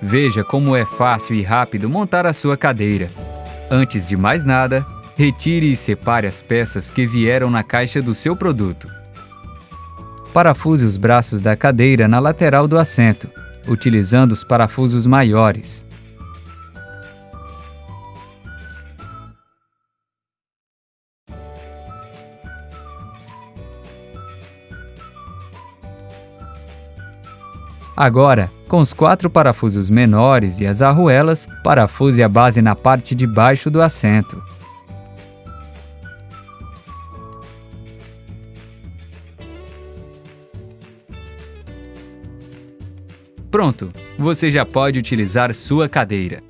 Veja como é fácil e rápido montar a sua cadeira. Antes de mais nada, retire e separe as peças que vieram na caixa do seu produto. Parafuse os braços da cadeira na lateral do assento, utilizando os parafusos maiores. Agora, com os quatro parafusos menores e as arruelas, parafuse a base na parte de baixo do assento. Pronto! Você já pode utilizar sua cadeira.